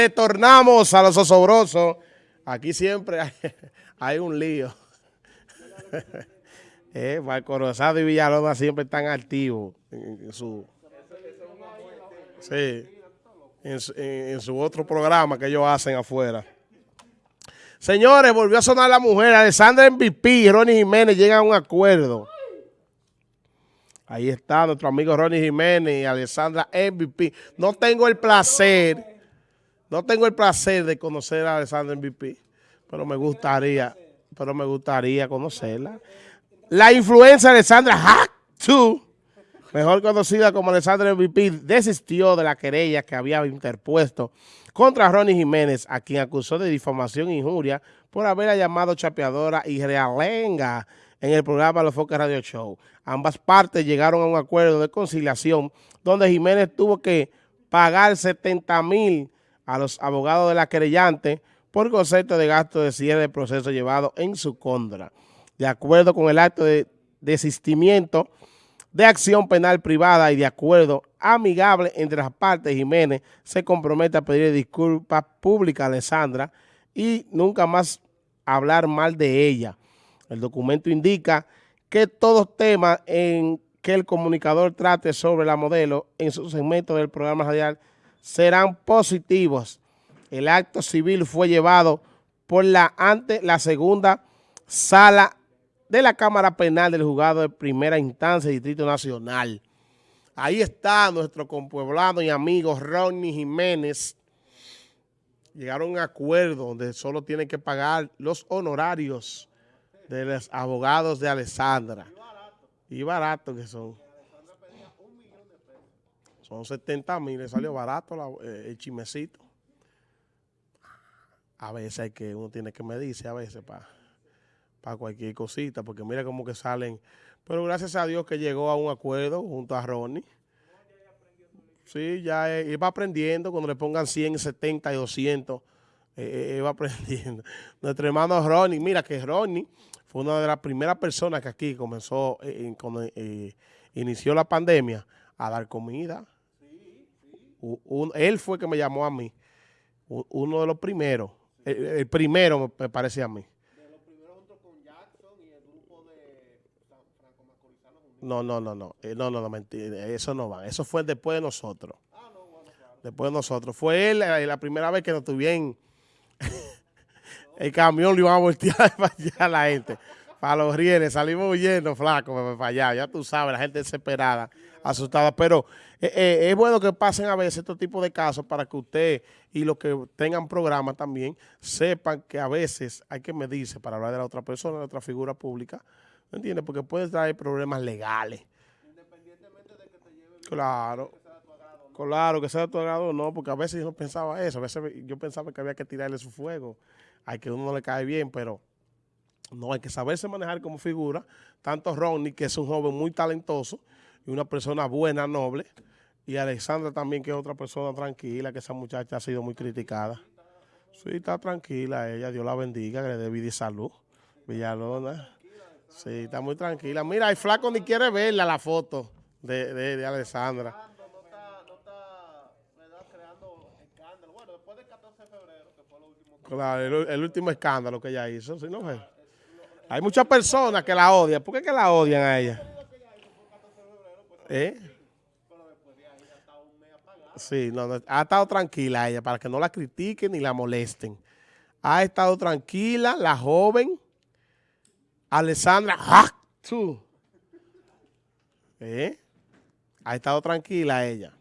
Retornamos a los osobrosos. Aquí siempre hay, un lío. eh, y Villalobos siempre están activos en, su... Sí, en, su otro programa que ellos hacen afuera. Señores, volvió a sonar la mujer. Alessandra MVP y Ronnie Jiménez llegan a un acuerdo. Ahí está nuestro amigo Ronnie Jiménez y Alessandra MVP. No tengo el placer no tengo el placer de conocer a Alessandra MVP, pero me gustaría, pero me gustaría conocerla. La influencia de Alessandra Hack 2, mejor conocida como Alessandra MVP, desistió de la querella que había interpuesto contra Ronnie Jiménez, a quien acusó de difamación e injuria por haberla llamado chapeadora y realenga en el programa Los Focus Radio Show. Ambas partes llegaron a un acuerdo de conciliación donde Jiménez tuvo que pagar 70 mil a los abogados de la querellante por concepto de gasto de cierre de proceso llevado en su contra. De acuerdo con el acto de desistimiento de acción penal privada y de acuerdo amigable entre las partes, Jiménez se compromete a pedir disculpas públicas a Alessandra y nunca más hablar mal de ella. El documento indica que todos temas en que el comunicador trate sobre la modelo en su segmento del programa radial serán positivos. El acto civil fue llevado por la ante la segunda sala de la Cámara Penal del Juzgado de Primera Instancia Distrito Nacional. Ahí está nuestro compueblado y amigo Ronnie Jiménez. Llegaron a un acuerdo donde solo tienen que pagar los honorarios de los abogados de Alessandra. Y barato que son. Son 70 mil, le salió barato eh, el chimecito. A veces hay que, uno tiene que medirse a veces para cualquier cosita, porque mira cómo que salen. Pero gracias a Dios que llegó a un acuerdo junto a Ronnie. Sí, ya iba aprendiendo, cuando le pongan 100, 70 y 200, eh, iba aprendiendo. Nuestro hermano Ronnie, mira que Ronnie fue una de las primeras personas que aquí comenzó, eh, cuando inició la pandemia, a dar comida él fue que me llamó a mí, uno de los primeros, el, primero me, parece a mí. De los primeros junto con Jackson y el grupo de Franco Macorizano. No, no, no, no, eh, no, no, no, mentira, eso no va, eso fue después de nosotros. Ah, no, bueno, claro. Después de nosotros. Fue él la, primera vez que nos tuvieron el camión lo iba a voltear para allá la gente. Para los rieles, salimos huyendo, flaco, para allá. Ya tú sabes, la gente desesperada asustada. Pero eh, eh, es bueno que pasen a veces este tipo de casos para que usted y los que tengan programa también sepan que a veces hay que medirse para hablar de la otra persona, de otra figura pública. ¿Me entiendes? Porque puede traer problemas legales. Independientemente de que te lleve Claro. Que sea tu agrado, Claro, que sea de tu agrado no, porque a veces yo no pensaba eso. A veces yo pensaba que había que tirarle su fuego. Hay que uno no le cae bien, pero no, hay que saberse manejar como figura. Tanto Ronnie, que es un joven muy talentoso, y una persona buena, noble, y Alexandra también, que es otra persona tranquila, que esa muchacha ha sido muy criticada. Sí, está tranquila ella, Dios la bendiga, que le dé vida y salud. Villalona. Sí, está muy tranquila. Mira, el flaco ni quiere verla la foto de, de, de Alexandra. Claro, el, el, último escándalo que ella hizo, ¿sí no Hay muchas personas que la odian. ¿Por qué que la odian a ella? ¿Eh? Sí, no, ha estado tranquila ella para que no la critiquen ni la molesten. Ha estado tranquila la joven Alessandra ¿Eh? Ha estado tranquila ella.